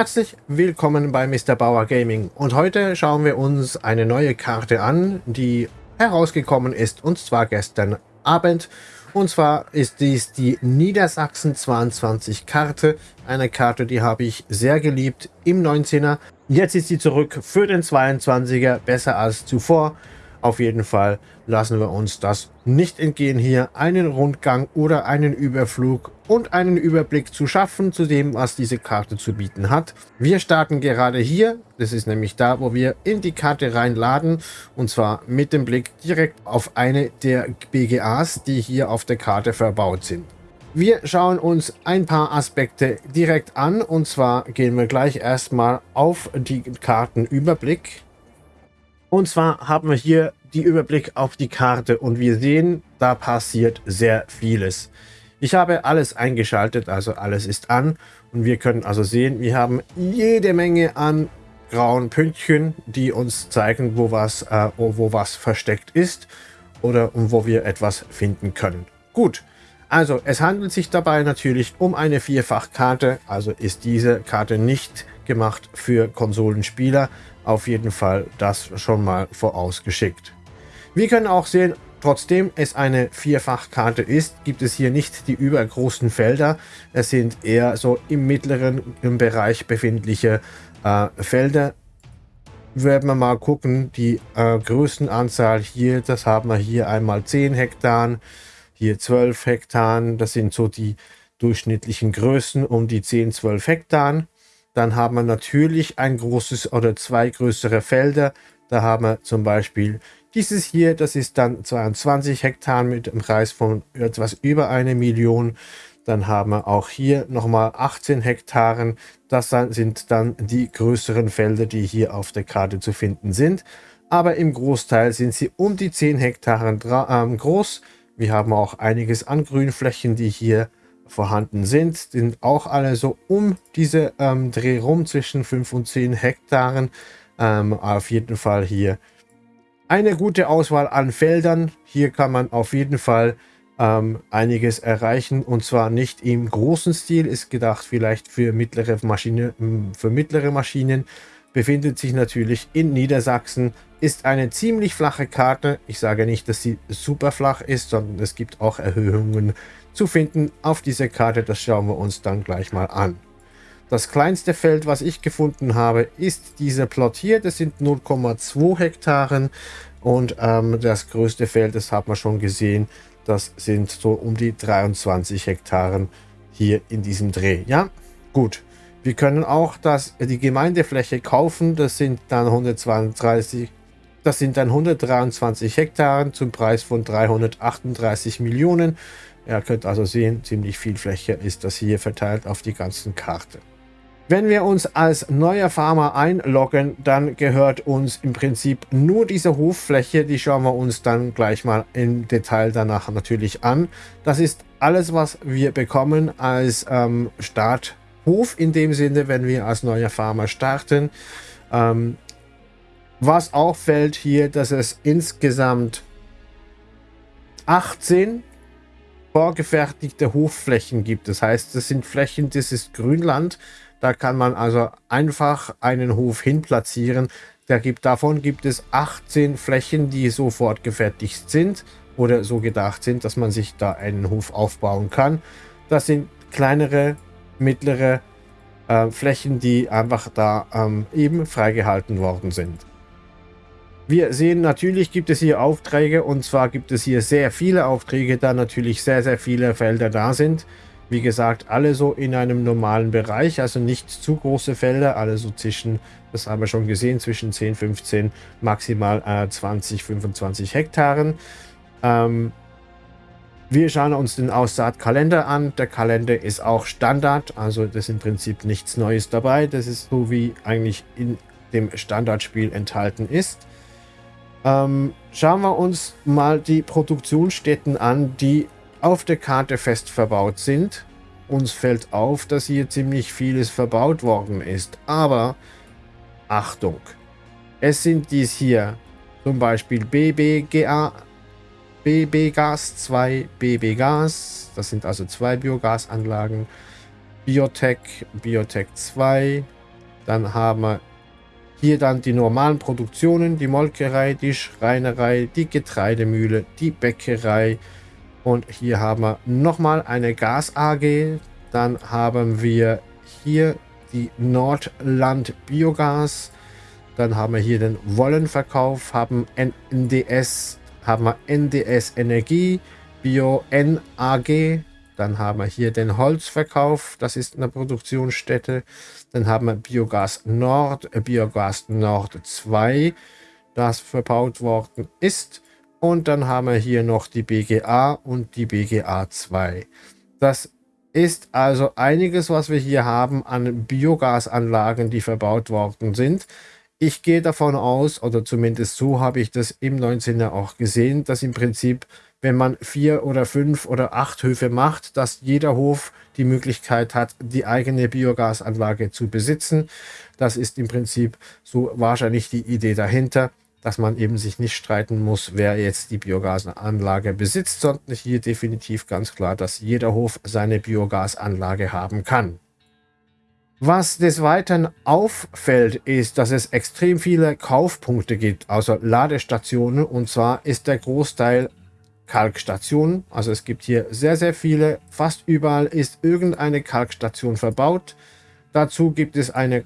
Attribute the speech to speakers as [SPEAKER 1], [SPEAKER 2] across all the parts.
[SPEAKER 1] Herzlich willkommen bei Mr. Bauer Gaming und heute schauen wir uns eine neue Karte an, die herausgekommen ist und zwar gestern Abend. Und zwar ist dies die Niedersachsen 22 Karte, eine Karte, die habe ich sehr geliebt im 19er. Jetzt ist sie zurück für den 22er, besser als zuvor. Auf jeden Fall lassen wir uns das nicht entgehen, hier einen Rundgang oder einen Überflug und einen Überblick zu schaffen zu dem, was diese Karte zu bieten hat. Wir starten gerade hier, das ist nämlich da, wo wir in die Karte reinladen und zwar mit dem Blick direkt auf eine der BGAs, die hier auf der Karte verbaut sind. Wir schauen uns ein paar Aspekte direkt an und zwar gehen wir gleich erstmal auf die Kartenüberblick. Und zwar haben wir hier die Überblick auf die Karte und wir sehen, da passiert sehr vieles. Ich habe alles eingeschaltet, also alles ist an und wir können also sehen, wir haben jede Menge an grauen Pünktchen, die uns zeigen, wo was, äh, wo was versteckt ist oder wo wir etwas finden können. Gut, also es handelt sich dabei natürlich um eine Vierfachkarte, also ist diese Karte nicht gemacht für Konsolenspieler, auf jeden Fall das schon mal vorausgeschickt. Wir können auch sehen, trotzdem es eine Vierfachkarte ist, gibt es hier nicht die übergroßen Felder. Es sind eher so im mittleren Bereich befindliche äh, Felder. Werden wir mal gucken, die äh, Größenanzahl hier, das haben wir hier einmal 10 Hektar, hier 12 Hektar, das sind so die durchschnittlichen Größen um die 10, 12 Hektar. Dann haben wir natürlich ein großes oder zwei größere Felder. Da haben wir zum Beispiel dieses hier, das ist dann 22 Hektar mit einem Preis von etwas über eine Million. Dann haben wir auch hier nochmal 18 Hektaren. Das sind dann die größeren Felder, die hier auf der Karte zu finden sind. Aber im Großteil sind sie um die 10 Hektaren äh, groß. Wir haben auch einiges an Grünflächen, die hier vorhanden sind. Sind auch alle so um diese ähm, Dreh rum zwischen 5 und 10 Hektaren. Ähm, auf jeden Fall hier eine gute Auswahl an Feldern. Hier kann man auf jeden Fall ähm, einiges erreichen und zwar nicht im großen Stil, ist gedacht vielleicht für mittlere, Maschine, hm, für mittlere Maschinen. Befindet sich natürlich in Niedersachsen, ist eine ziemlich flache Karte. Ich sage nicht, dass sie super flach ist, sondern es gibt auch Erhöhungen zu finden auf dieser Karte. Das schauen wir uns dann gleich mal an. Das kleinste Feld, was ich gefunden habe, ist dieser Plot hier. Das sind 0,2 Hektaren. Und ähm, das größte Feld, das hat man schon gesehen, das sind so um die 23 Hektaren hier in diesem Dreh. Ja, gut. Wir können auch das, die Gemeindefläche kaufen. Das sind dann 132, das sind dann 123 Hektaren zum Preis von 338 Millionen. Ihr könnt also sehen, ziemlich viel Fläche ist das hier verteilt auf die ganzen Karte. Wenn wir uns als neuer Farmer einloggen, dann gehört uns im Prinzip nur diese Hoffläche. Die schauen wir uns dann gleich mal im Detail danach natürlich an. Das ist alles, was wir bekommen als ähm, Starthof in dem Sinne, wenn wir als neuer Farmer starten. Ähm, was auffällt hier, dass es insgesamt 18 vorgefertigte Hofflächen gibt. Das heißt, das sind Flächen, das ist Grünland. Da kann man also einfach einen Hof hin platzieren. Da gibt, davon gibt es 18 Flächen, die sofort gefertigt sind oder so gedacht sind, dass man sich da einen Hof aufbauen kann. Das sind kleinere, mittlere äh, Flächen, die einfach da ähm, eben freigehalten worden sind. Wir sehen, natürlich gibt es hier Aufträge und zwar gibt es hier sehr viele Aufträge, da natürlich sehr, sehr viele Felder da sind. Wie gesagt, alle so in einem normalen Bereich, also nicht zu große Felder, alle so zwischen, das haben wir schon gesehen, zwischen 10, 15, maximal äh, 20, 25 Hektaren. Ähm, wir schauen uns den Aussaatkalender an. Der Kalender ist auch Standard, also das ist im Prinzip nichts Neues dabei. Das ist so, wie eigentlich in dem Standardspiel enthalten ist. Ähm, schauen wir uns mal die Produktionsstätten an, die auf der Karte fest verbaut sind. Uns fällt auf, dass hier ziemlich vieles verbaut worden ist. Aber Achtung, es sind dies hier zum Beispiel BBGA, BB-Gas 2, BB-Gas, das sind also zwei Biogasanlagen, Biotech, Biotech 2, Dann haben wir hier dann die normalen Produktionen, die Molkerei, die Schreinerei, die Getreidemühle, die Bäckerei. Und hier haben wir nochmal eine Gas AG. Dann haben wir hier die Nordland Biogas. Dann haben wir hier den Wollenverkauf, haben NDS, haben wir NDS Energie, Bio NAG. Dann haben wir hier den Holzverkauf, das ist eine Produktionsstätte. Dann haben wir Biogas Nord, äh, Biogas Nord 2, das verbaut worden ist. Und dann haben wir hier noch die BGA und die BGA 2. Das ist also einiges, was wir hier haben an Biogasanlagen, die verbaut worden sind. Ich gehe davon aus, oder zumindest so habe ich das im 19. auch gesehen, dass im Prinzip, wenn man vier oder fünf oder acht Höfe macht, dass jeder Hof die Möglichkeit hat, die eigene Biogasanlage zu besitzen. Das ist im Prinzip so wahrscheinlich die Idee dahinter dass man eben sich nicht streiten muss, wer jetzt die Biogasanlage besitzt, sondern hier definitiv ganz klar, dass jeder Hof seine Biogasanlage haben kann. Was des Weiteren auffällt, ist, dass es extrem viele Kaufpunkte gibt, also Ladestationen, und zwar ist der Großteil Kalkstationen. Also es gibt hier sehr, sehr viele. Fast überall ist irgendeine Kalkstation verbaut. Dazu gibt es eine,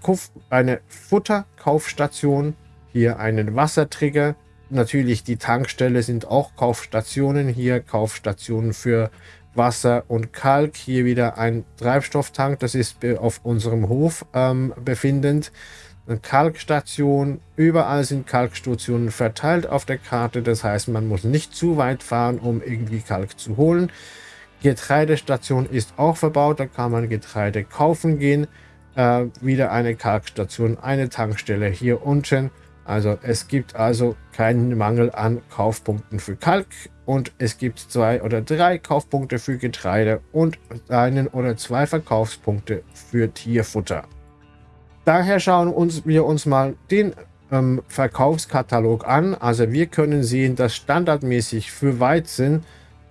[SPEAKER 1] eine Futterkaufstation, hier einen Wassertrigger. Natürlich die Tankstelle sind auch Kaufstationen. Hier Kaufstationen für Wasser und Kalk. Hier wieder ein Treibstofftank. Das ist auf unserem Hof ähm, befindend. Kalkstation. Überall sind Kalkstationen verteilt auf der Karte. Das heißt, man muss nicht zu weit fahren, um irgendwie Kalk zu holen. Getreidestation ist auch verbaut. Da kann man Getreide kaufen gehen. Äh, wieder eine Kalkstation, eine Tankstelle hier unten. Also es gibt also keinen Mangel an Kaufpunkten für Kalk und es gibt zwei oder drei Kaufpunkte für Getreide und einen oder zwei Verkaufspunkte für Tierfutter. Daher schauen uns, wir uns mal den ähm, Verkaufskatalog an. Also wir können sehen, dass standardmäßig für Weizen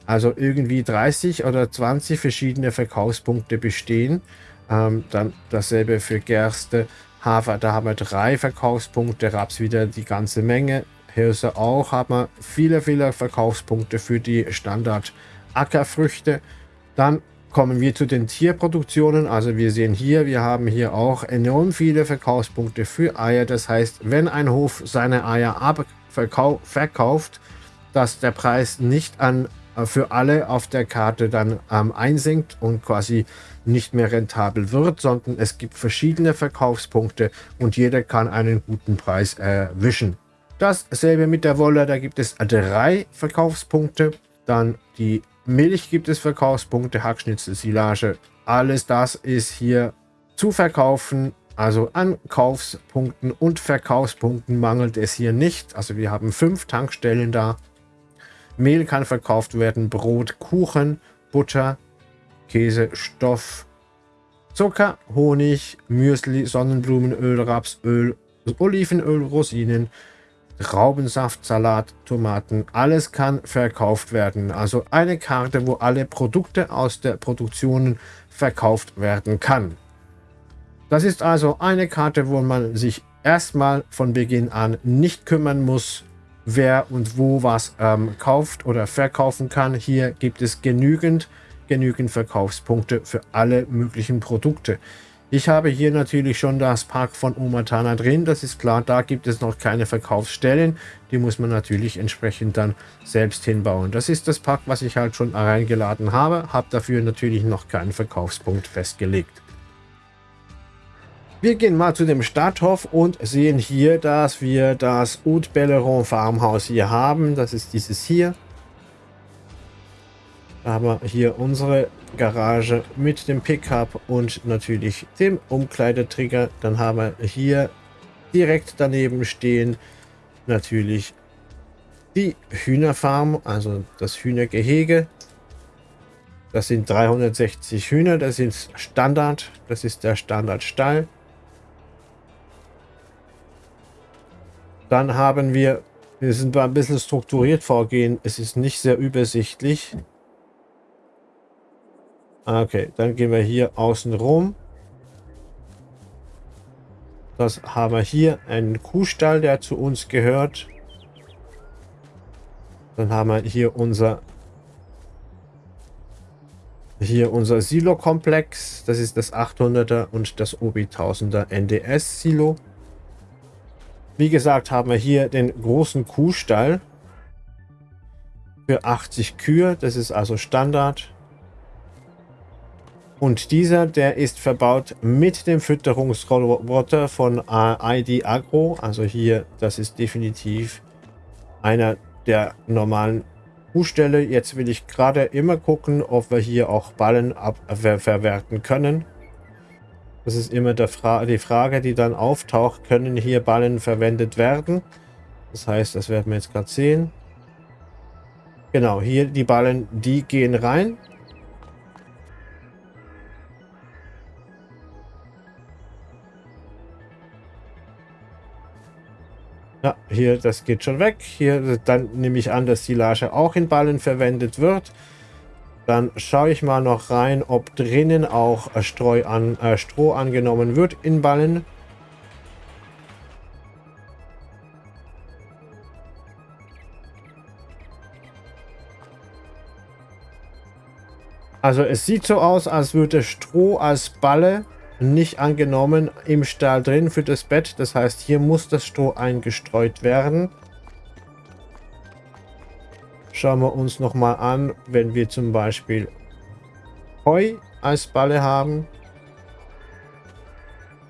[SPEAKER 1] also irgendwie 30 oder 20 verschiedene Verkaufspunkte bestehen. Ähm, dann dasselbe für Gerste, Hafer, da haben wir drei Verkaufspunkte, Raps wieder die ganze Menge. Hirse auch, haben wir viele, viele Verkaufspunkte für die Standard Ackerfrüchte. Dann kommen wir zu den Tierproduktionen. Also wir sehen hier, wir haben hier auch enorm viele Verkaufspunkte für Eier. Das heißt, wenn ein Hof seine Eier verkauft, dass der Preis nicht an äh, für alle auf der Karte dann ähm, einsinkt und quasi nicht mehr rentabel wird, sondern es gibt verschiedene Verkaufspunkte und jeder kann einen guten Preis erwischen. Dasselbe mit der Wolle, da gibt es drei Verkaufspunkte. Dann die Milch gibt es Verkaufspunkte, Hackschnitzel, Silage. Alles das ist hier zu verkaufen. Also an Kaufspunkten und Verkaufspunkten mangelt es hier nicht. Also wir haben fünf Tankstellen da. Mehl kann verkauft werden, Brot, Kuchen, Butter, Käse, Stoff, Zucker, Honig, Müsli, Sonnenblumenöl, Rapsöl, Olivenöl, Rosinen, Traubensaft, Salat, Tomaten, alles kann verkauft werden. Also eine Karte, wo alle Produkte aus der Produktion verkauft werden kann. Das ist also eine Karte, wo man sich erstmal von Beginn an nicht kümmern muss, wer und wo was ähm, kauft oder verkaufen kann. Hier gibt es genügend genügend Verkaufspunkte für alle möglichen Produkte. Ich habe hier natürlich schon das Park von Umatana drin, das ist klar, da gibt es noch keine Verkaufsstellen, die muss man natürlich entsprechend dann selbst hinbauen. Das ist das Park, was ich halt schon reingeladen habe, habe dafür natürlich noch keinen Verkaufspunkt festgelegt. Wir gehen mal zu dem Stadthof und sehen hier, dass wir das Haute Belleron Farmhaus hier haben. Das ist dieses hier. Wir hier unsere Garage mit dem Pickup und natürlich dem Umkleidetrigger. Dann haben wir hier direkt daneben stehen natürlich die Hühnerfarm, also das Hühnergehege. Das sind 360 Hühner, das ist Standard, das ist der Standardstall. Dann haben wir, wir sind ein bisschen strukturiert vorgehen, es ist nicht sehr übersichtlich. Okay, dann gehen wir hier außen rum. Das haben wir hier einen Kuhstall, der zu uns gehört. Dann haben wir hier unser hier unser Silo-Komplex. Das ist das 800er und das OB 1000er NDS-Silo. Wie gesagt, haben wir hier den großen Kuhstall für 80 Kühe. Das ist also Standard. Und dieser, der ist verbaut mit dem Fütterungsroboter von ID Agro. Also hier, das ist definitiv einer der normalen Kuhstelle. Jetzt will ich gerade immer gucken, ob wir hier auch Ballen verwerten können. Das ist immer Fra die Frage, die dann auftaucht. Können hier Ballen verwendet werden? Das heißt, das werden wir jetzt gerade sehen. Genau, hier die Ballen, die gehen rein. Ja, hier, das geht schon weg. Hier, dann nehme ich an, dass die Silage auch in Ballen verwendet wird. Dann schaue ich mal noch rein, ob drinnen auch äh, Streu an, äh, Stroh angenommen wird in Ballen. Also es sieht so aus, als würde Stroh als Balle nicht angenommen im Stall drin für das Bett. Das heißt, hier muss das Stroh eingestreut werden. Schauen wir uns noch mal an, wenn wir zum Beispiel Heu als Balle haben.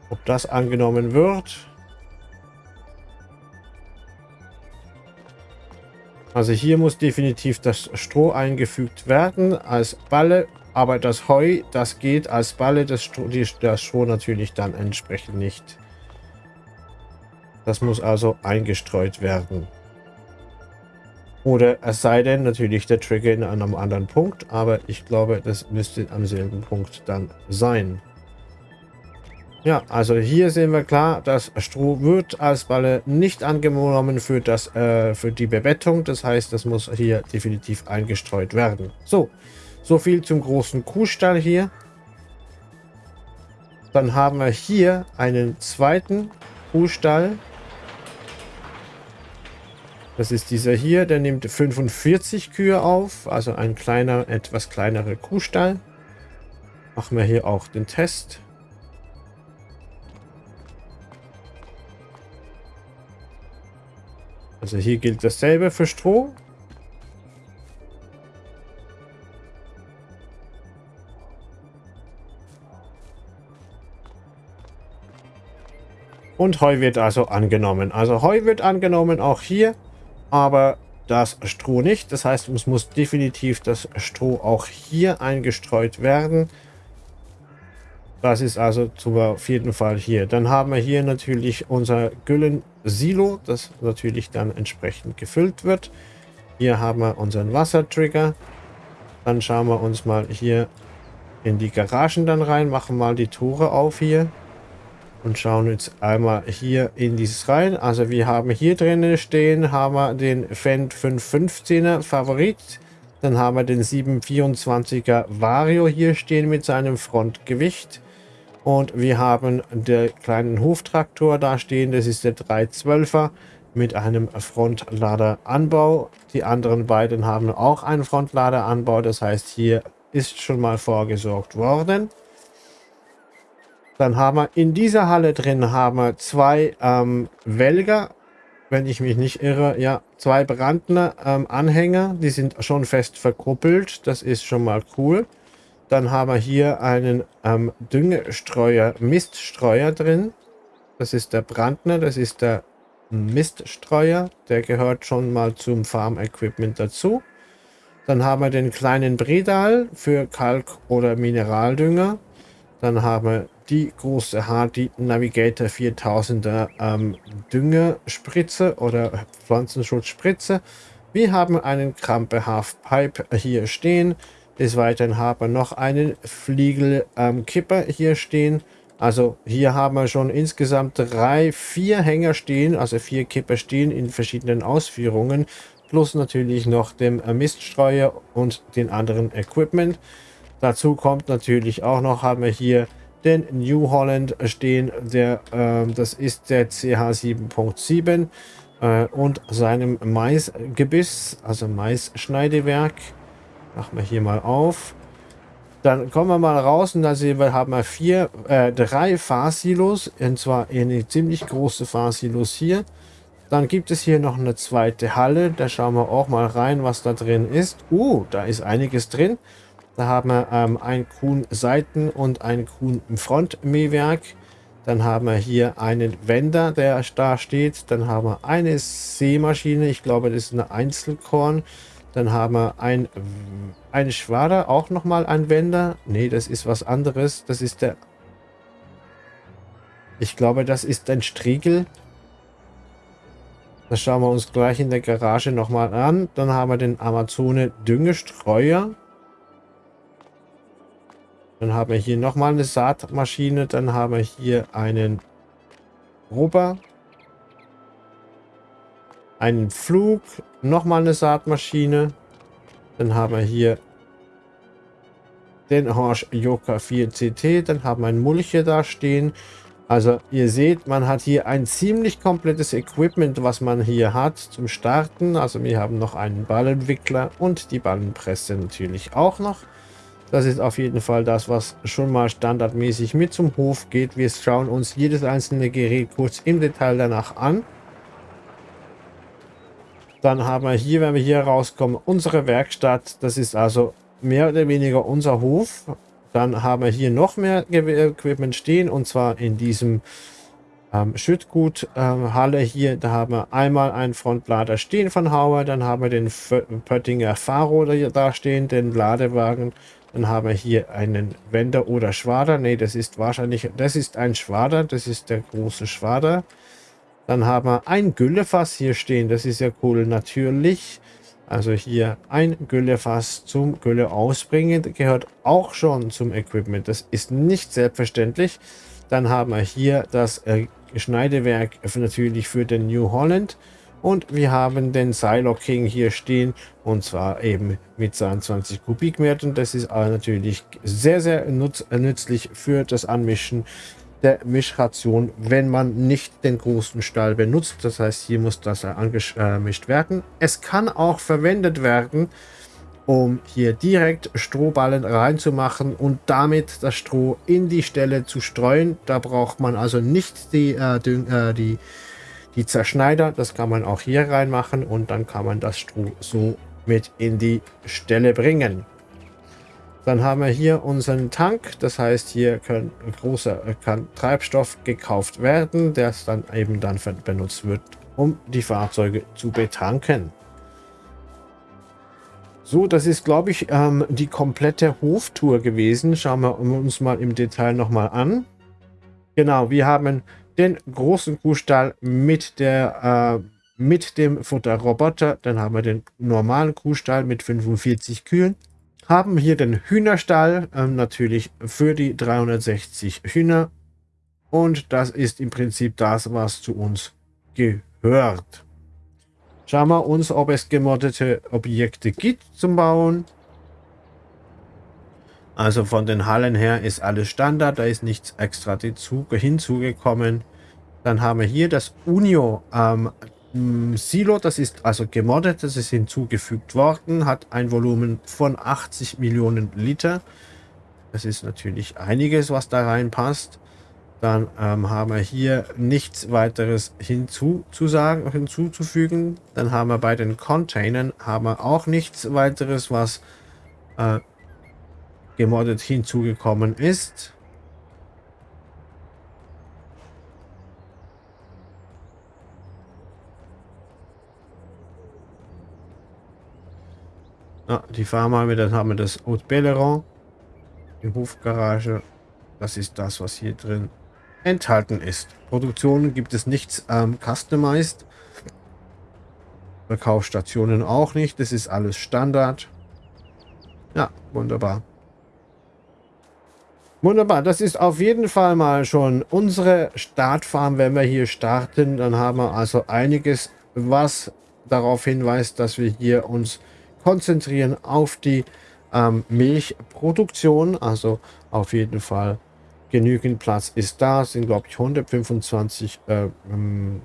[SPEAKER 1] Ob das angenommen wird. Also hier muss definitiv das Stroh eingefügt werden als Balle aber das Heu, das geht als Balle, das Stroh, die, das Stroh natürlich dann entsprechend nicht. Das muss also eingestreut werden. Oder es sei denn natürlich der Trigger in einem anderen Punkt, aber ich glaube, das müsste am selben Punkt dann sein. Ja, also hier sehen wir klar, das Stroh wird als Balle nicht angenommen für, das, äh, für die Bebettung. Das heißt, das muss hier definitiv eingestreut werden. So, so viel zum großen Kuhstall hier. Dann haben wir hier einen zweiten Kuhstall. Das ist dieser hier, der nimmt 45 Kühe auf, also ein kleiner, etwas kleinerer Kuhstall. Machen wir hier auch den Test. Also hier gilt dasselbe für Stroh. Und Heu wird also angenommen. Also Heu wird angenommen, auch hier, aber das Stroh nicht. Das heißt, es muss definitiv das Stroh auch hier eingestreut werden. Das ist also zum, auf jeden Fall hier. Dann haben wir hier natürlich unser Güllen-Silo, das natürlich dann entsprechend gefüllt wird. Hier haben wir unseren Wassertrigger. Dann schauen wir uns mal hier in die Garagen dann rein, machen mal die Tore auf hier und schauen jetzt einmal hier in dieses rein. Also wir haben hier drinnen stehen, haben wir den Fendt 515er Favorit. Dann haben wir den 724er Vario hier stehen mit seinem Frontgewicht. Und wir haben den kleinen Hoftraktor da stehen, das ist der 312er mit einem Frontladeranbau. Die anderen beiden haben auch einen Frontladeranbau, das heißt hier ist schon mal vorgesorgt worden. Dann haben wir in dieser Halle drin haben wir zwei ähm, Welger, wenn ich mich nicht irre, ja, zwei Brandner ähm, Anhänger, die sind schon fest verkuppelt, das ist schon mal cool. Dann haben wir hier einen ähm, Düngestreuer, Miststreuer drin. Das ist der Brandner, das ist der Miststreuer, der gehört schon mal zum Farm Equipment dazu. Dann haben wir den kleinen Bredal für Kalk- oder Mineraldünger. Dann haben wir die große Hardy Navigator 4000er ähm, Düngerspritze oder Pflanzenschutzspritze. Wir haben einen Krampe Half Pipe hier stehen. Des Weiteren haben wir noch einen Fliegel ähm, Kipper hier stehen. Also hier haben wir schon insgesamt drei, vier Hänger stehen, also vier Kipper stehen in verschiedenen Ausführungen. Plus natürlich noch dem äh, Miststreuer und den anderen Equipment. Dazu kommt natürlich auch noch, haben wir hier den New Holland stehen. Der, äh, das ist der CH7.7 äh, und seinem Maisgebiss, also Maisschneidewerk. Machen wir hier mal auf. Dann kommen wir mal raus und da sehen wir, haben wir vier, äh, drei Fahrsilos. Und zwar eine ziemlich große Fahrsilos hier. Dann gibt es hier noch eine zweite Halle. Da schauen wir auch mal rein, was da drin ist. Uh, da ist einiges drin. Da haben wir ähm, ein Kuhn-Seiten- und ein Kuhn-Front-Mähwerk. Dann haben wir hier einen Wender, der da steht. Dann haben wir eine Seemaschine. Ich glaube, das ist eine Einzelkorn. Dann haben wir ein, ein Schwader, auch nochmal ein Wender. Ne, das ist was anderes. Das ist der... Ich glaube, das ist ein Striegel. Das schauen wir uns gleich in der Garage nochmal an. Dann haben wir den Amazone Düngestreuer. Dann haben wir hier nochmal eine Saatmaschine. Dann haben wir hier einen Rubber. Einen Flug. Nochmal eine Saatmaschine. Dann haben wir hier den Horsch Yoka 4 CT. Dann haben wir einen Mulche da stehen. Also ihr seht, man hat hier ein ziemlich komplettes Equipment, was man hier hat zum Starten. Also wir haben noch einen Ballentwickler und die Ballenpresse natürlich auch noch. Das ist auf jeden Fall das, was schon mal standardmäßig mit zum Hof geht. Wir schauen uns jedes einzelne Gerät kurz im Detail danach an. Dann haben wir hier, wenn wir hier rauskommen, unsere Werkstatt. Das ist also mehr oder weniger unser Hof. Dann haben wir hier noch mehr Equipment stehen und zwar in diesem ähm, Schüttgut-Halle ähm, hier. Da haben wir einmal einen Frontlader stehen von Hauer, dann haben wir den Pöttinger Faro da stehen, den Ladewagen dann haben wir hier einen Wender oder Schwader. Ne, das ist wahrscheinlich, das ist ein Schwader. Das ist der große Schwader. Dann haben wir ein Güllefass hier stehen. Das ist ja cool. Natürlich. Also hier ein Güllefass zum Gülle ausbringen. Gehört auch schon zum Equipment. Das ist nicht selbstverständlich. Dann haben wir hier das äh, Schneidewerk natürlich für den New Holland. Und wir haben den Silo King hier stehen und zwar eben mit 22 Kubikmetern. Das ist natürlich sehr, sehr nutz nützlich für das Anmischen der Mischration, wenn man nicht den großen Stall benutzt. Das heißt, hier muss das angemischt werden. Es kann auch verwendet werden, um hier direkt Strohballen reinzumachen und damit das Stroh in die Stelle zu streuen. Da braucht man also nicht die, äh, äh die die Zerschneider, das kann man auch hier reinmachen und dann kann man das Stroh so mit in die Stelle bringen. Dann haben wir hier unseren Tank, das heißt hier kann großer kann Treibstoff gekauft werden, der dann eben dann benutzt wird, um die Fahrzeuge zu betanken. So, das ist, glaube ich, ähm, die komplette Hoftour gewesen. Schauen wir uns mal im Detail nochmal an. Genau, wir haben den großen Kuhstall mit der äh, mit dem Futterroboter. Dann haben wir den normalen Kuhstall mit 45 Kühen. Haben hier den Hühnerstall, äh, natürlich für die 360 Hühner. Und das ist im Prinzip das, was zu uns gehört. Schauen wir uns, ob es gemoddete Objekte gibt zum Bauen. Also von den Hallen her ist alles Standard, da ist nichts extra hinzugekommen. Dann haben wir hier das Unio ähm, Silo, das ist also gemoddet, das ist hinzugefügt worden, hat ein Volumen von 80 Millionen Liter. Das ist natürlich einiges, was da reinpasst. Dann ähm, haben wir hier nichts weiteres hinzuzusagen, hinzuzufügen. Dann haben wir bei den Containern haben wir auch nichts weiteres, was äh, gemoddet hinzugekommen ist. Ah, die fahren wir, dann haben wir das Haute Belleron, die Hofgarage. Das ist das, was hier drin enthalten ist. Produktionen gibt es nichts ähm, customized. Verkaufsstationen auch nicht. Das ist alles Standard. Ja, wunderbar. Wunderbar, das ist auf jeden Fall mal schon unsere Startfarm, wenn wir hier starten. Dann haben wir also einiges, was darauf hinweist, dass wir hier uns konzentrieren auf die ähm, Milchproduktion. Also auf jeden Fall Genügend Platz ist da, sind glaube ich 125 äh, ähm,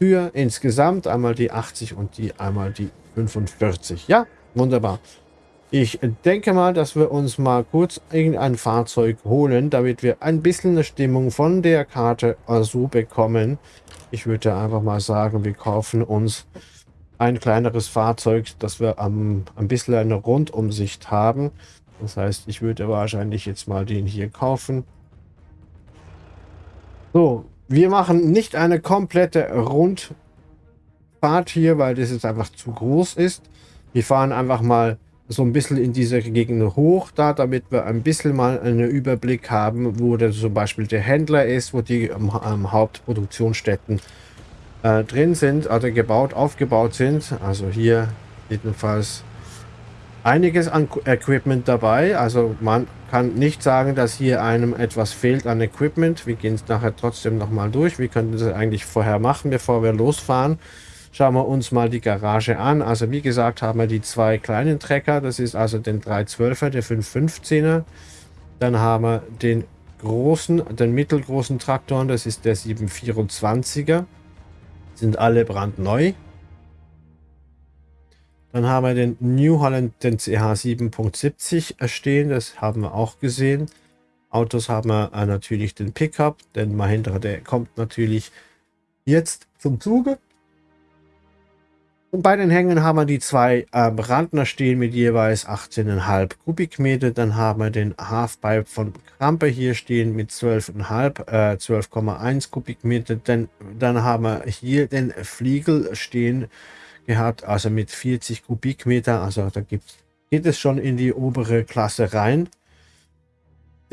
[SPEAKER 1] für insgesamt. Einmal die 80 und die einmal die 45. Ja, wunderbar. Ich denke mal, dass wir uns mal kurz irgendein Fahrzeug holen, damit wir ein bisschen eine Stimmung von der Karte so bekommen. Ich würde einfach mal sagen, wir kaufen uns ein kleineres Fahrzeug, dass wir am, ein bisschen eine Rundumsicht haben. Das heißt, ich würde wahrscheinlich jetzt mal den hier kaufen. So, wir machen nicht eine komplette Rundfahrt hier, weil das jetzt einfach zu groß ist. Wir fahren einfach mal so ein bisschen in dieser Gegend hoch da, damit wir ein bisschen mal einen Überblick haben, wo der, zum Beispiel der Händler ist, wo die ähm, ähm, Hauptproduktionsstätten äh, drin sind, also gebaut, aufgebaut sind. Also hier jedenfalls einiges an Equipment dabei. Also man kann nicht sagen, dass hier einem etwas fehlt an Equipment. Wir gehen es nachher trotzdem nochmal durch. Wir könnten das eigentlich vorher machen, bevor wir losfahren. Schauen wir uns mal die Garage an. Also wie gesagt haben wir die zwei kleinen Trecker. Das ist also den 312er, der 515er. Dann haben wir den großen, den mittelgroßen Traktor. Das ist der 724er. Sind alle brandneu. Dann haben wir den New Holland, den CH 7.70 stehen. Das haben wir auch gesehen. Autos haben wir äh, natürlich den Pickup. Den Mahindra, der kommt natürlich jetzt zum Zuge. Und bei den Hängen haben wir die zwei äh, Brandner stehen mit jeweils 18,5 Kubikmeter. Dann haben wir den Halfpipe von Krampe hier stehen mit 12,5, äh, 12,1 Kubikmeter. Dann, dann haben wir hier den Fliegel stehen gehabt, also mit 40 Kubikmeter. Also da gibt, geht es schon in die obere Klasse rein.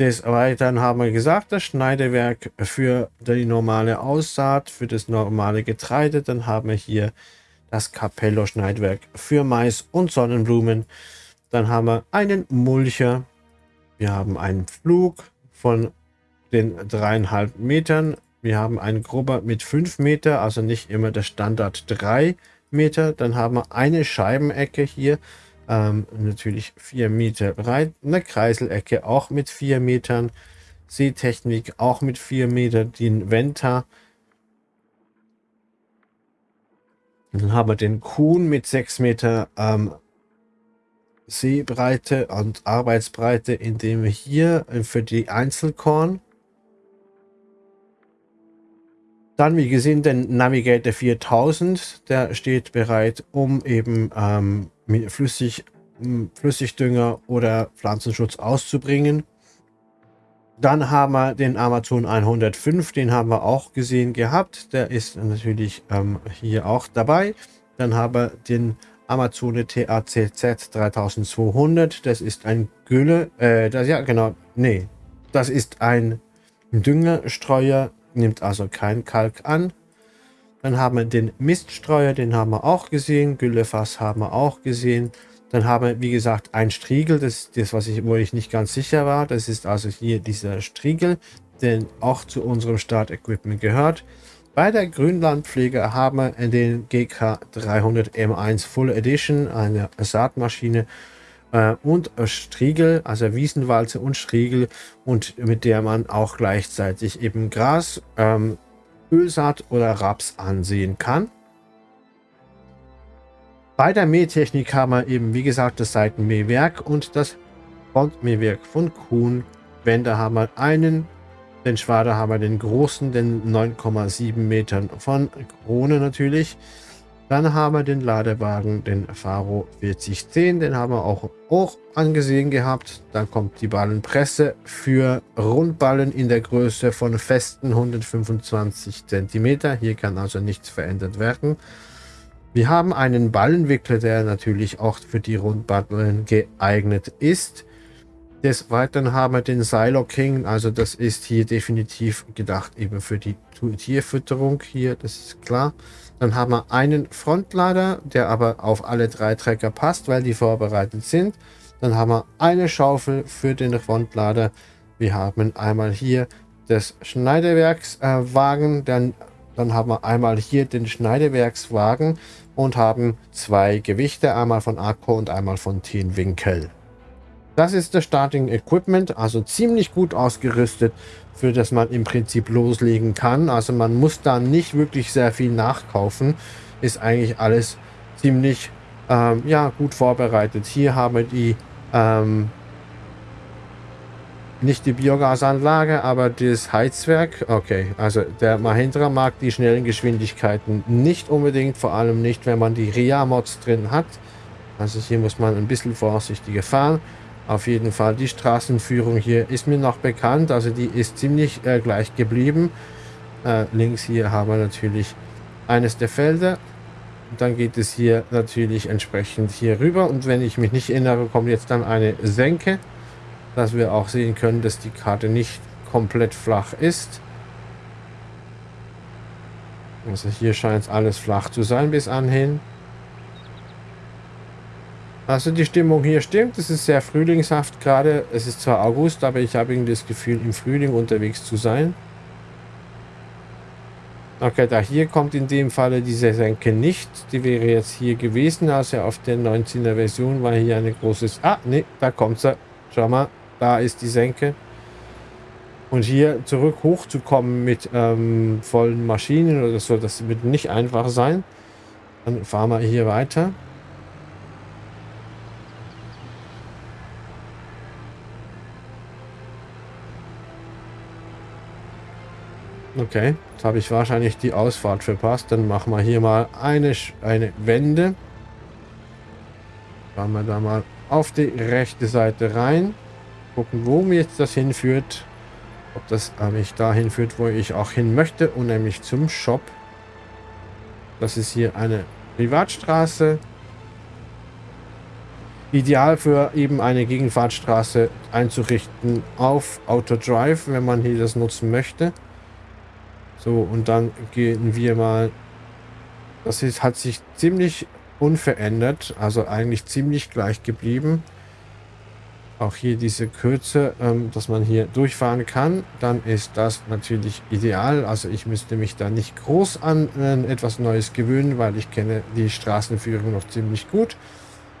[SPEAKER 1] Des Weiteren haben wir gesagt, das Schneidewerk für die normale Aussaat, für das normale Getreide. Dann haben wir hier das Capello-Schneidwerk für Mais und Sonnenblumen. Dann haben wir einen Mulcher. Wir haben einen Flug von den dreieinhalb Metern. Wir haben einen Grubber mit 5 Meter, also nicht immer der Standard 3 Meter. Dann haben wir eine Scheibenecke hier, ähm, natürlich 4 Meter breit. Eine Kreiselecke auch mit 4 Metern. Seetechnik auch mit 4 Meter. Den Venta Dann haben wir den Kuhn mit 6 Meter ähm, Seebreite und Arbeitsbreite, indem wir hier für die Einzelkorn dann, wie gesehen, den Navigator 4000, der steht bereit, um eben ähm, Flüssig, Flüssigdünger oder Pflanzenschutz auszubringen. Dann haben wir den Amazon 105, den haben wir auch gesehen gehabt. Der ist natürlich ähm, hier auch dabei. Dann haben wir den Amazone TACZ 3200. Das ist ein Gülle, äh, das ja genau, nee, das ist ein Düngerstreuer, nimmt also kein Kalk an. Dann haben wir den Miststreuer, den haben wir auch gesehen. Güllefass haben wir auch gesehen. Dann haben wir, wie gesagt, ein Striegel, das ist das, was ich, wo ich nicht ganz sicher war. Das ist also hier dieser Striegel, der auch zu unserem Startequipment gehört. Bei der Grünlandpflege haben wir den GK 300 M1 Full Edition, eine Saatmaschine äh, und Striegel, also Wiesenwalze und Striegel und mit der man auch gleichzeitig eben Gras, ähm, Ölsaat oder Raps ansehen kann. Bei der Mähtechnik haben wir eben, wie gesagt, das Seitenmähwerk und das Frontmähwerk von Kuhn. Wände haben wir einen, den Schwader haben wir den großen, den 9,7 Metern von Krone natürlich. Dann haben wir den Ladewagen, den Faro 4010, den haben wir auch, auch angesehen gehabt. Dann kommt die Ballenpresse für Rundballen in der Größe von festen 125 cm. Hier kann also nichts verändert werden. Wir haben einen Ballenwickler, der natürlich auch für die Rundballen geeignet ist. Des Weiteren haben wir den Silo King, also das ist hier definitiv gedacht eben für die Tierfütterung hier, das ist klar. Dann haben wir einen Frontlader, der aber auf alle drei Trecker passt, weil die vorbereitet sind. Dann haben wir eine Schaufel für den Frontlader. Wir haben einmal hier das Schneidewerkswagen, äh, dann dann haben wir einmal hier den Schneidewerkswagen und haben zwei Gewichte, einmal von Akku und einmal von Winkel. Das ist das Starting Equipment, also ziemlich gut ausgerüstet, für das man im Prinzip loslegen kann. Also man muss da nicht wirklich sehr viel nachkaufen. Ist eigentlich alles ziemlich ähm, ja, gut vorbereitet. Hier haben wir die ähm, nicht die Biogasanlage, aber das Heizwerk. Okay, also der Mahindra mag die schnellen Geschwindigkeiten nicht unbedingt, vor allem nicht, wenn man die RIA-Mods drin hat. Also hier muss man ein bisschen vorsichtiger fahren. Auf jeden Fall, die Straßenführung hier ist mir noch bekannt, also die ist ziemlich äh, gleich geblieben. Äh, links hier haben wir natürlich eines der Felder. Dann geht es hier natürlich entsprechend hier rüber und wenn ich mich nicht erinnere, kommt jetzt dann eine Senke, dass wir auch sehen können, dass die Karte nicht komplett flach ist. Also hier scheint es alles flach zu sein bis anhin. Also die Stimmung hier stimmt, es ist sehr frühlingshaft gerade. Es ist zwar August, aber ich habe irgendwie das Gefühl, im Frühling unterwegs zu sein. Okay, da hier kommt in dem Falle diese Senke nicht. Die wäre jetzt hier gewesen, also auf der 19er Version war hier eine großes... Ah, ne, da kommt sie. Schau mal, da ist die Senke. Und hier zurück hochzukommen mit ähm, vollen Maschinen oder so, das wird nicht einfach sein. Dann fahren wir hier weiter. Okay, jetzt habe ich wahrscheinlich die Ausfahrt verpasst. Dann machen wir hier mal eine, eine Wende. Fahren wir da mal auf die rechte Seite rein. Gucken, wo mir jetzt das hinführt. Ob das mich dahin führt, wo ich auch hin möchte. Und nämlich zum Shop. Das ist hier eine Privatstraße. Ideal für eben eine Gegenfahrtstraße einzurichten auf Autodrive, wenn man hier das nutzen möchte. So, und dann gehen wir mal... Das ist, hat sich ziemlich unverändert, also eigentlich ziemlich gleich geblieben. Auch hier diese Kürze, ähm, dass man hier durchfahren kann, dann ist das natürlich ideal. Also ich müsste mich da nicht groß an äh, etwas Neues gewöhnen, weil ich kenne die Straßenführung noch ziemlich gut.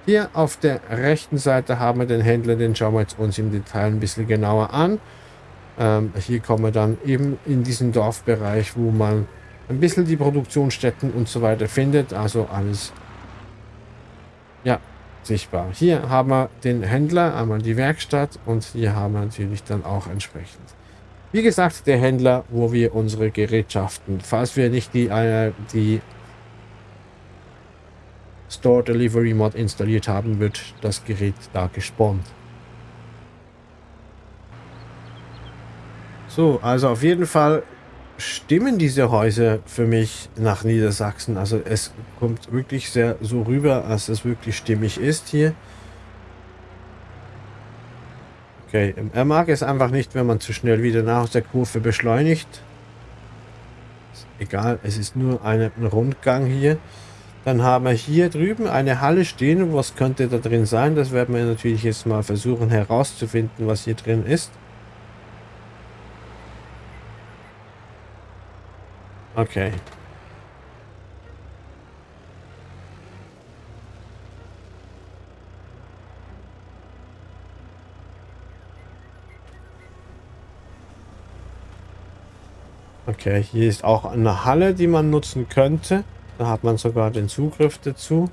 [SPEAKER 1] Hier auf der rechten Seite haben wir den Händler, den schauen wir jetzt uns im Detail ein bisschen genauer an. Ähm, hier kommen wir dann eben in diesen Dorfbereich, wo man ein bisschen die Produktionsstätten und so weiter findet. Also alles sichtbar. Hier haben wir den Händler, einmal die Werkstatt und hier haben wir natürlich dann auch entsprechend. Wie gesagt, der Händler, wo wir unsere Gerätschaften, falls wir nicht die, äh, die Store Delivery Mod installiert haben, wird das Gerät da gespawnt. So, also auf jeden Fall stimmen diese Häuser für mich nach Niedersachsen. Also es kommt wirklich sehr so rüber, als es wirklich stimmig ist hier. Okay, er mag es einfach nicht, wenn man zu schnell wieder nach der Kurve beschleunigt. Egal, es ist nur ein Rundgang hier. Dann haben wir hier drüben eine Halle stehen. Was könnte da drin sein? Das werden wir natürlich jetzt mal versuchen herauszufinden, was hier drin ist. Okay. Okay, hier ist auch eine Halle, die man nutzen könnte. Da hat man sogar den Zugriff dazu.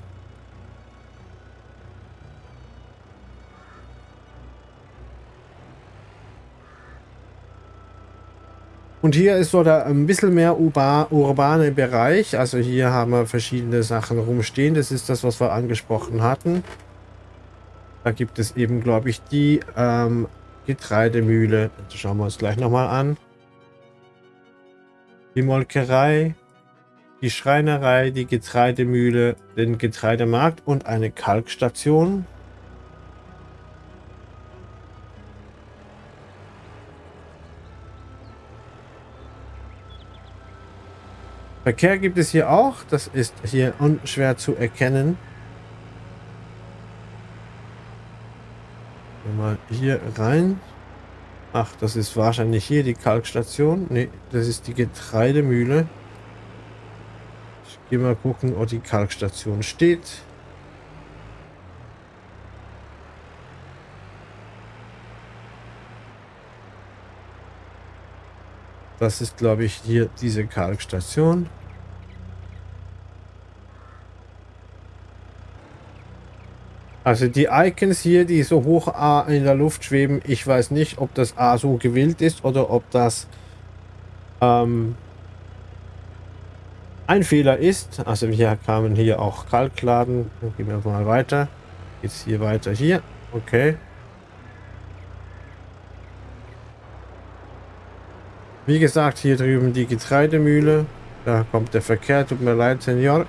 [SPEAKER 1] Und hier ist so der ein bisschen mehr urba, urbane Bereich. Also hier haben wir verschiedene Sachen rumstehen. Das ist das, was wir angesprochen hatten. Da gibt es eben, glaube ich, die ähm, Getreidemühle. Das schauen wir uns gleich nochmal an. Die Molkerei, die Schreinerei, die Getreidemühle, den Getreidemarkt und eine Kalkstation. Verkehr gibt es hier auch. Das ist hier unschwer zu erkennen. Mal hier rein. Ach, das ist wahrscheinlich hier die Kalkstation. Ne, das ist die Getreidemühle. Ich gehe mal gucken, ob die Kalkstation steht. Das ist, glaube ich, hier diese Kalkstation. Also die Icons hier, die so hoch A in der Luft schweben, ich weiß nicht, ob das A so gewillt ist oder ob das ähm, ein Fehler ist. Also wir kamen hier auch Kalkladen. Dann gehen wir mal weiter. Jetzt hier weiter hier. Okay. Wie gesagt, hier drüben die Getreidemühle. Da kommt der Verkehr. Tut mir leid, Senior.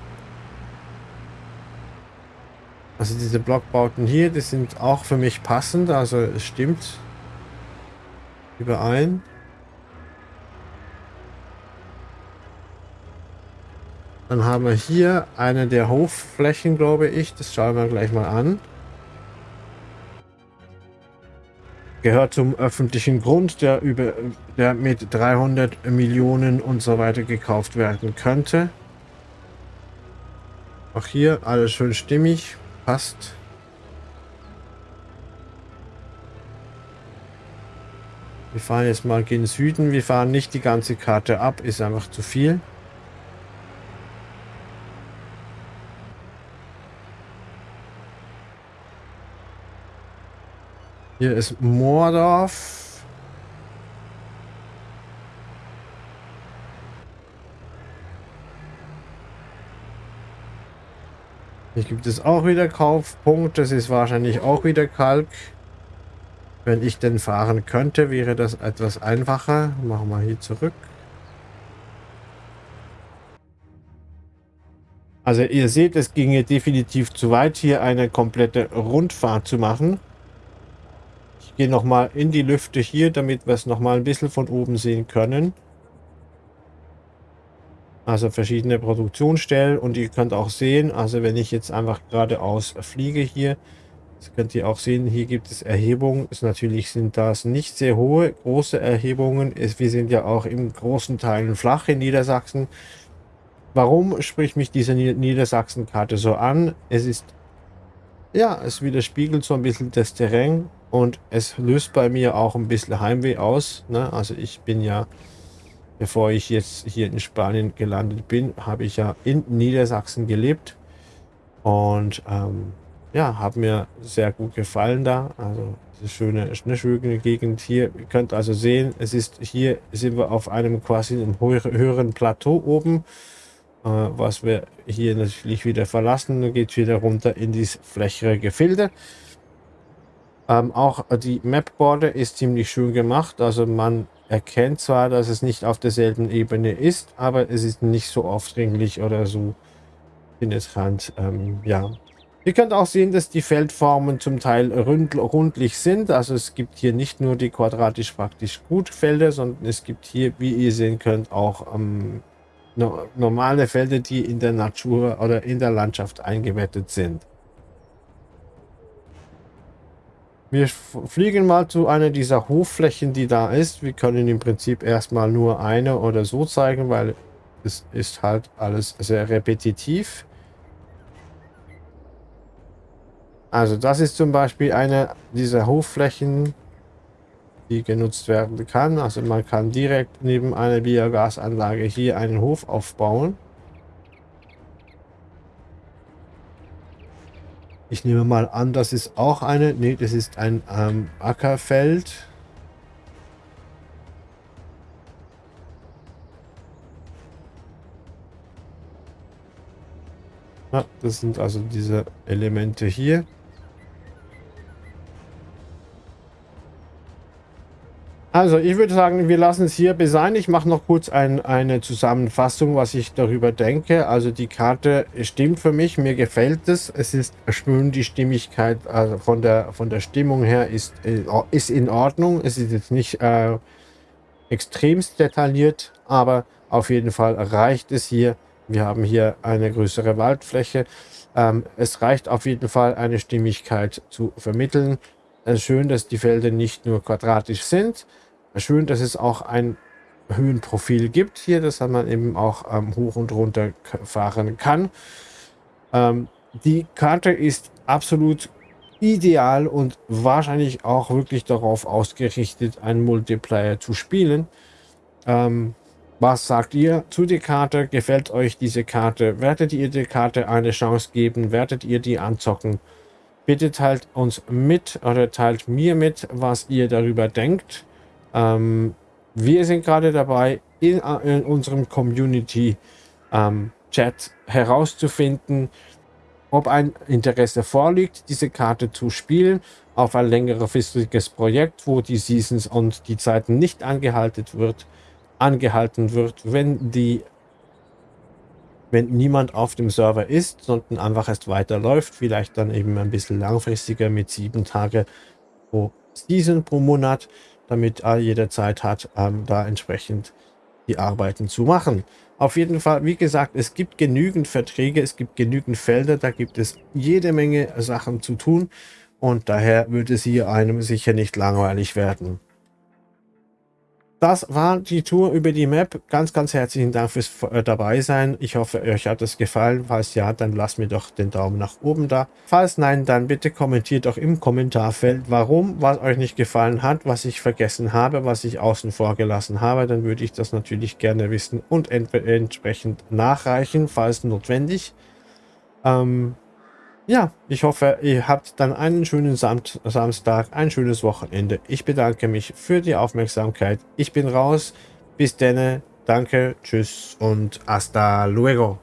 [SPEAKER 1] Also diese Blockbauten hier, die sind auch für mich passend. Also es stimmt überein. Dann haben wir hier eine der Hofflächen, glaube ich. Das schauen wir gleich mal an. Gehört zum öffentlichen Grund, der, über, der mit 300 Millionen und so weiter gekauft werden könnte. Auch hier alles schön stimmig passt. Wir fahren jetzt mal gen Süden. Wir fahren nicht die ganze Karte ab, ist einfach zu viel. Hier ist Moordorf. Hier gibt es auch wieder Kaufpunkt. Das ist wahrscheinlich auch wieder Kalk. Wenn ich denn fahren könnte, wäre das etwas einfacher. Machen wir hier zurück. Also ihr seht, es ginge definitiv zu weit, hier eine komplette Rundfahrt zu machen. Gehe nochmal in die Lüfte hier, damit wir es nochmal ein bisschen von oben sehen können. Also verschiedene Produktionsstellen und ihr könnt auch sehen, also wenn ich jetzt einfach geradeaus fliege hier, das könnt ihr auch sehen, hier gibt es Erhebungen. Ist natürlich sind das nicht sehr hohe, große Erhebungen. Wir sind ja auch im großen Teilen flach in Niedersachsen. Warum spricht mich diese Niedersachsen-Karte so an? Es ist, ja, es widerspiegelt so ein bisschen das Terrain und es löst bei mir auch ein bisschen Heimweh aus. Ne? Also ich bin ja Bevor ich jetzt hier in Spanien gelandet bin, habe ich ja in Niedersachsen gelebt. Und ähm, ja, hat mir sehr gut gefallen da. Also eine schöne, eine schöne Gegend hier. Ihr könnt also sehen, es ist hier sind wir auf einem quasi einem höheren Plateau oben, äh, was wir hier natürlich wieder verlassen. Dann geht wieder runter in dieses flächere Gefilde. Ähm, auch die Map-Border ist ziemlich schön gemacht. Also man erkennt zwar, dass es nicht auf derselben Ebene ist, aber es ist nicht so aufdringlich oder so penetrant. Ähm, ja. Ihr könnt auch sehen, dass die Feldformen zum Teil rund, rundlich sind. Also es gibt hier nicht nur die quadratisch praktisch gut Felder, sondern es gibt hier, wie ihr sehen könnt, auch ähm, no normale Felder, die in der Natur oder in der Landschaft eingebettet sind. Wir fliegen mal zu einer dieser Hofflächen, die da ist. Wir können im Prinzip erstmal nur eine oder so zeigen, weil es ist halt alles sehr repetitiv. Also das ist zum Beispiel eine dieser Hofflächen, die genutzt werden kann. Also man kann direkt neben einer Biogasanlage hier einen Hof aufbauen. Ich nehme mal an, das ist auch eine. Ne, das ist ein ähm, Ackerfeld. Ja, das sind also diese Elemente hier. Also ich würde sagen, wir lassen es hier sein. Ich mache noch kurz ein, eine Zusammenfassung, was ich darüber denke. Also die Karte stimmt für mich, mir gefällt es. Es ist schön, die Stimmigkeit also von, der, von der Stimmung her ist, äh, ist in Ordnung. Es ist jetzt nicht äh, extremst detailliert, aber auf jeden Fall reicht es hier. Wir haben hier eine größere Waldfläche. Ähm, es reicht auf jeden Fall, eine Stimmigkeit zu vermitteln. Ist schön, dass die Felder nicht nur quadratisch sind, Schön, dass es auch ein Höhenprofil gibt hier, dass man eben auch ähm, hoch und runter fahren kann. Ähm, die Karte ist absolut ideal und wahrscheinlich auch wirklich darauf ausgerichtet, einen Multiplayer zu spielen. Ähm, was sagt ihr zu der Karte? Gefällt euch diese Karte? Werdet ihr der Karte eine Chance geben? Werdet ihr die anzocken? Bitte teilt uns mit oder teilt mir mit, was ihr darüber denkt. Ähm, wir sind gerade dabei, in, in unserem Community ähm, Chat herauszufinden, ob ein Interesse vorliegt, diese Karte zu spielen auf ein längerfristiges Projekt, wo die Seasons und die Zeiten nicht angehalten wird, angehalten wird, wenn die wenn niemand auf dem Server ist, sondern einfach erst weiterläuft, vielleicht dann eben ein bisschen langfristiger mit sieben Tage pro Season pro Monat, damit er jeder Zeit hat, ähm, da entsprechend die Arbeiten zu machen. Auf jeden Fall, wie gesagt, es gibt genügend Verträge, es gibt genügend Felder, da gibt es jede Menge Sachen zu tun und daher wird es hier einem sicher nicht langweilig werden. Das war die Tour über die Map. Ganz, ganz herzlichen Dank fürs äh, dabei sein. Ich hoffe, euch hat es gefallen. Falls ja, dann lasst mir doch den Daumen nach oben da. Falls nein, dann bitte kommentiert doch im Kommentarfeld, warum, was euch nicht gefallen hat, was ich vergessen habe, was ich außen vor gelassen habe. Dann würde ich das natürlich gerne wissen und entsprechend nachreichen, falls notwendig. Ähm, ja, ich hoffe, ihr habt dann einen schönen Sam Samstag, ein schönes Wochenende. Ich bedanke mich für die Aufmerksamkeit. Ich bin raus. Bis denne. Danke, tschüss und hasta luego.